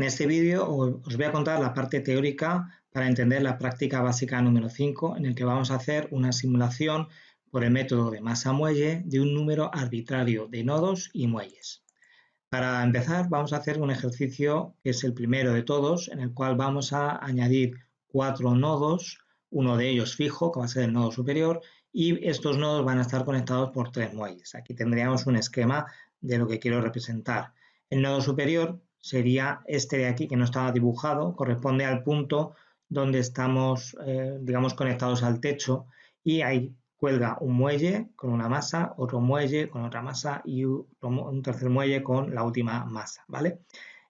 En este vídeo os voy a contar la parte teórica para entender la práctica básica número 5 en el que vamos a hacer una simulación por el método de masa-muelle de un número arbitrario de nodos y muelles. Para empezar vamos a hacer un ejercicio que es el primero de todos en el cual vamos a añadir cuatro nodos, uno de ellos fijo que va a ser el nodo superior y estos nodos van a estar conectados por tres muelles. Aquí tendríamos un esquema de lo que quiero representar. El nodo superior sería este de aquí que no estaba dibujado, corresponde al punto donde estamos, eh, digamos, conectados al techo y ahí cuelga un muelle con una masa, otro muelle con otra masa y un tercer muelle con la última masa, ¿vale?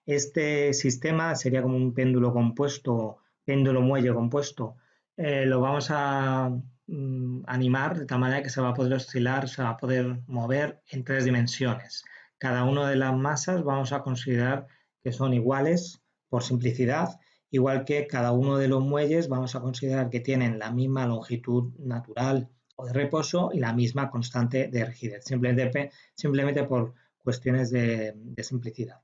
Este sistema sería como un péndulo compuesto, péndulo muelle compuesto. Eh, lo vamos a mm, animar de tal manera que se va a poder oscilar, se va a poder mover en tres dimensiones. Cada una de las masas vamos a considerar que son iguales por simplicidad, igual que cada uno de los muelles vamos a considerar que tienen la misma longitud natural o de reposo y la misma constante de rigidez, simplemente, simplemente por cuestiones de, de simplicidad.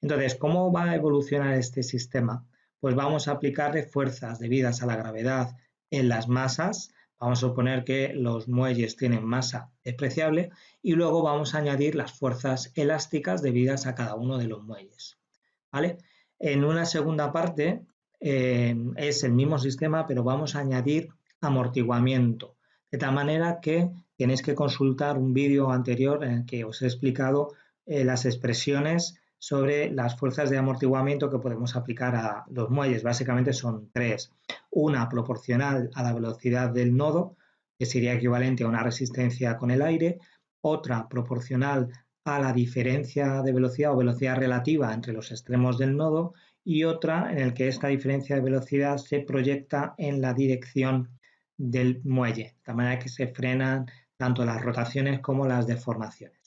Entonces, ¿cómo va a evolucionar este sistema? Pues vamos a aplicarle fuerzas debidas a la gravedad en las masas Vamos a suponer que los muelles tienen masa despreciable y luego vamos a añadir las fuerzas elásticas debidas a cada uno de los muelles. En una segunda parte eh, es el mismo sistema, pero vamos a añadir amortiguamiento, de tal manera que tenéis que consultar un vídeo anterior en el que os he explicado eh, las expresiones sobre las fuerzas de amortiguamiento que podemos aplicar a los muelles. Básicamente son tres. Una proporcional a la velocidad del nodo, que sería equivalente a una resistencia con el aire. Otra proporcional a la diferencia de velocidad o velocidad relativa entre los extremos del nodo y otra en el que esta diferencia de velocidad se proyecta en la dirección del muelle, de manera que se frenan tanto las rotaciones como las deformaciones.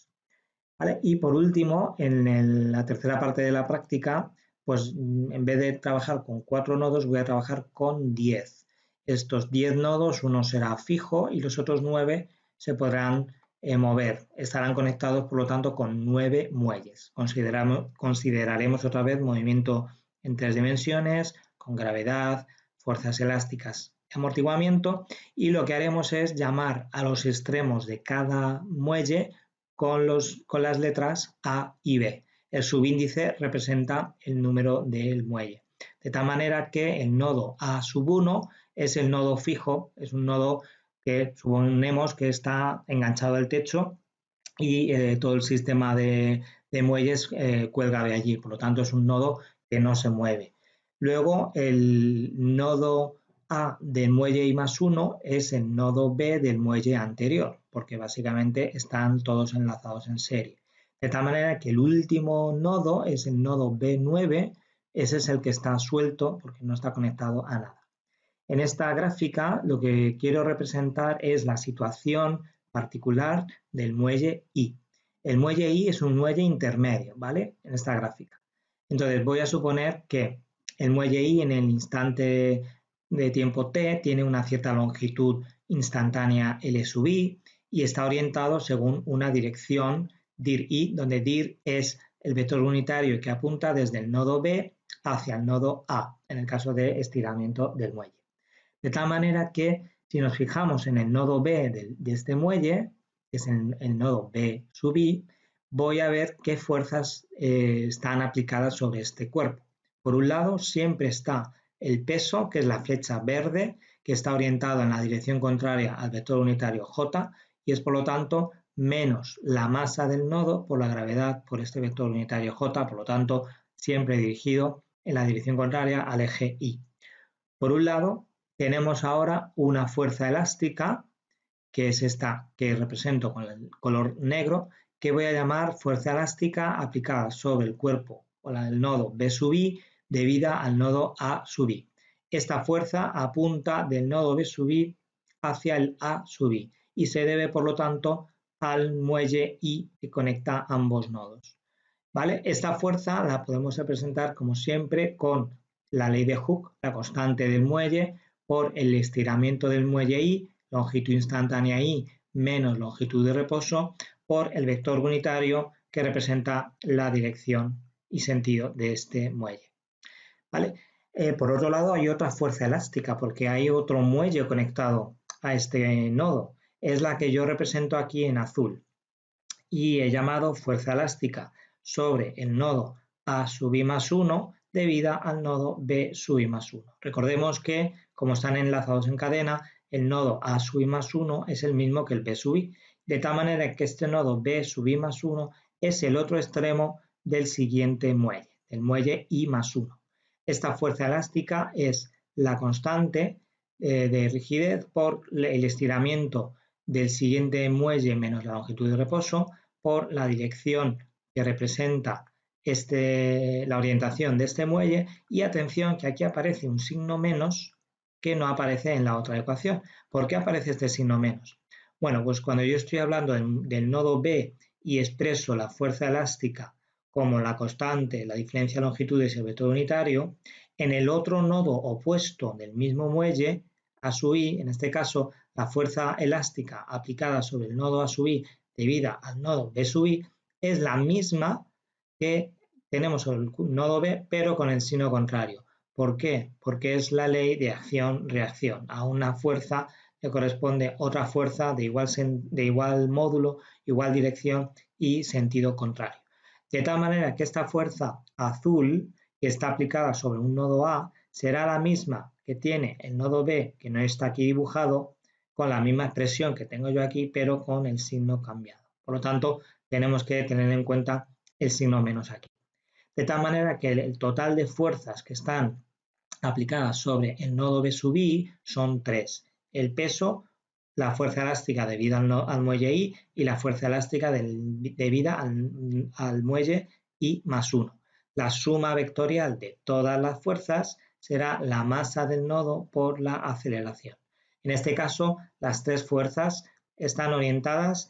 Y por último, en la tercera parte de la práctica, pues mm, en vez de trabajar con cuatro nodos, voy a trabajar con diez. Estos diez nodos, uno será fijo y los otros nueve se podrán eh, mover. Estarán conectados, por lo tanto, con nueve muelles. consideraremos otra vez movimiento en tres dimensiones, con gravedad, fuerzas elásticas, amortiguamiento y lo que haremos es llamar a los extremos de cada muelle con, los, con las letras A y B. El subíndice representa el número del muelle. De tal manera que el nodo A sub 1 es el nodo fijo, es un nodo que suponemos que está enganchado al techo y eh, todo el sistema de, muelles eh, cuelga de allí. Por lo tanto, es un nodo que no se mueve. Luego, el nodo A del muelle I más 1 es el nodo B del muelle anterior porque básicamente están todos enlazados en serie. De tal manera que el último nodo es el nodo B9, ese es el que está suelto porque no está conectado a nada. En esta gráfica lo que quiero representar es la situación particular del muelle I. El muelle I es un muelle intermedio, ¿vale? En esta gráfica. Entonces voy a suponer que el muelle I en el instante de tiempo t tiene una cierta longitud instantánea L sub i y está orientado según una dirección dir-i, donde dir es el vector unitario que apunta desde el nodo B hacia el nodo A, en el caso de estiramiento del muelle. De tal manera que si nos fijamos en el nodo B de, este muelle, que es el, el, nodo B sub i, voy a ver qué fuerzas eh, están aplicadas sobre este cuerpo. Por un lado, siempre está el peso, que es la flecha verde, que está orientado en la dirección contraria al vector unitario J, y es por lo tanto menos la masa del nodo por la gravedad por este vector unitario j, por lo tanto siempre dirigido en la dirección contraria al eje y. Por un lado, tenemos ahora una fuerza elástica, que es esta que represento con el color negro, que voy a llamar fuerza elástica aplicada sobre el cuerpo o el nodo B sub i debida al nodo A sub i. Esta fuerza apunta del nodo B sub i hacia el A sub i y se debe, por lo tanto, al muelle I que conecta ambos nodos. ¿Vale? Esta fuerza la podemos representar, como siempre, con la ley de Hooke, la constante del muelle, por el estiramiento del muelle I, longitud instantánea I menos longitud de reposo, por el vector unitario que representa la dirección y sentido de este muelle. ¿Vale? Eh, por otro lado, hay otra fuerza elástica porque hay otro muelle conectado a este nodo. Es la que yo represento aquí en azul y he llamado fuerza elástica sobre el nodo A sub i más 1 debida al nodo B sub i más 1. Recordemos que, como están enlazados en cadena, el nodo A sub i más 1 es el mismo que el B sub i, de tal manera que este nodo B sub i más 1 es el otro extremo del siguiente muelle, el muelle I más 1. Esta fuerza elástica es la constante eh, de rigidez por el estiramiento del siguiente muelle menos la longitud de reposo por la dirección que representa este, la orientación de este muelle y atención que aquí aparece un signo menos que no aparece en la otra ecuación. ¿Por qué aparece este signo menos? Bueno, pues cuando yo estoy hablando del nodo B y expreso la fuerza elástica como la constante, la diferencia de longitudes y el vector unitario, en el otro nodo opuesto del mismo muelle, A sub i, en este caso la fuerza elástica aplicada sobre el nodo A sub i debida al nodo B sub i, es la misma que tenemos el nodo B, pero con el signo contrario. ¿Por qué? Porque es la ley de acción-reacción. A una fuerza le corresponde otra fuerza de igual, de igual módulo, igual dirección y sentido contrario. De tal manera que esta fuerza azul que está aplicada sobre un nodo A será la misma que tiene el nodo B, que no está aquí dibujado, con la misma expresión que tengo yo aquí, pero con el signo cambiado. Por lo tanto, tenemos que tener en cuenta el signo menos aquí. De tal manera que el total de fuerzas que están aplicadas sobre el nodo B sub i son tres. El peso, la fuerza elástica debida al, muelle I y la fuerza elástica debida al, al muelle I más 1. La suma vectorial de todas las fuerzas será la masa del nodo por la aceleración. En este caso, las tres fuerzas están orientadas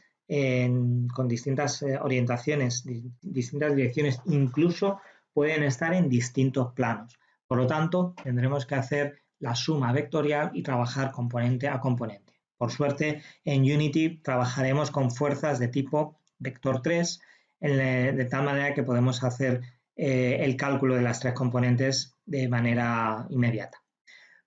con distintas eh, orientaciones, distintas direcciones, incluso pueden estar en distintos planos. Por lo tanto, tendremos que hacer la suma vectorial y trabajar componente a componente. Por suerte, en Unity trabajaremos con fuerzas de tipo vector 3, de tal manera que podemos hacer eh, el cálculo de las tres componentes de manera inmediata.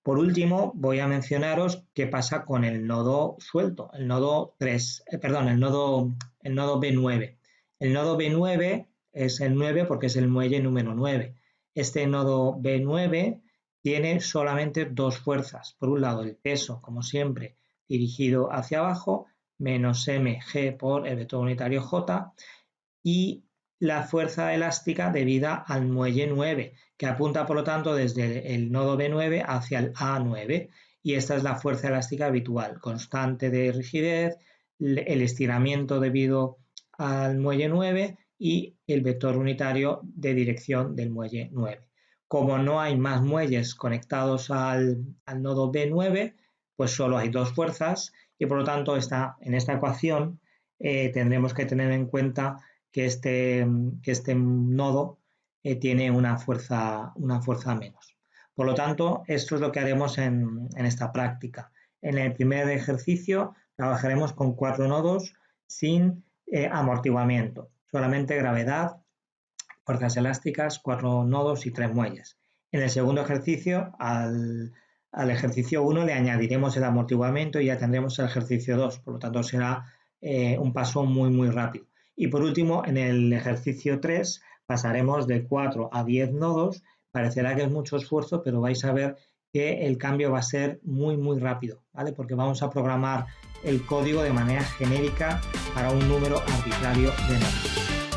Por último, voy a mencionaros qué pasa con el nodo suelto, el nodo 3, eh, perdón, el nodo, el nodo B9. El nodo B9 es el 9 porque es el muelle número 9. Este nodo B9 tiene solamente dos fuerzas. Por un lado, el peso, como siempre, dirigido hacia abajo, menos mg por el vector unitario j, y la fuerza elástica debida al muelle 9, que apunta por lo tanto desde el nodo B9 hacia el A9 y esta es la fuerza elástica habitual, constante de rigidez, el estiramiento debido al muelle 9 y el vector unitario de dirección del muelle 9. Como no hay más muelles conectados al, nodo B9, pues solo hay dos fuerzas y por lo tanto en esta ecuación eh, tendremos que tener en cuenta que este, que este nodo eh, tiene una fuerza, una fuerza menos. Por lo tanto, esto es lo que haremos en, esta práctica. En el primer ejercicio trabajaremos con cuatro nodos sin eh, amortiguamiento, solamente gravedad, fuerzas elásticas, cuatro nodos y tres muelles. En el segundo ejercicio, al, ejercicio 1 le añadiremos el amortiguamiento y ya tendremos el ejercicio 2, por lo tanto será eh, un paso muy muy rápido. Y por último, en el ejercicio 3 pasaremos de 4 a 10 nodos. Parecerá que es mucho esfuerzo, pero vais a ver que el cambio va a ser muy, muy rápido, ¿vale? Porque vamos a programar el código de manera genérica para un número arbitrario de nodos.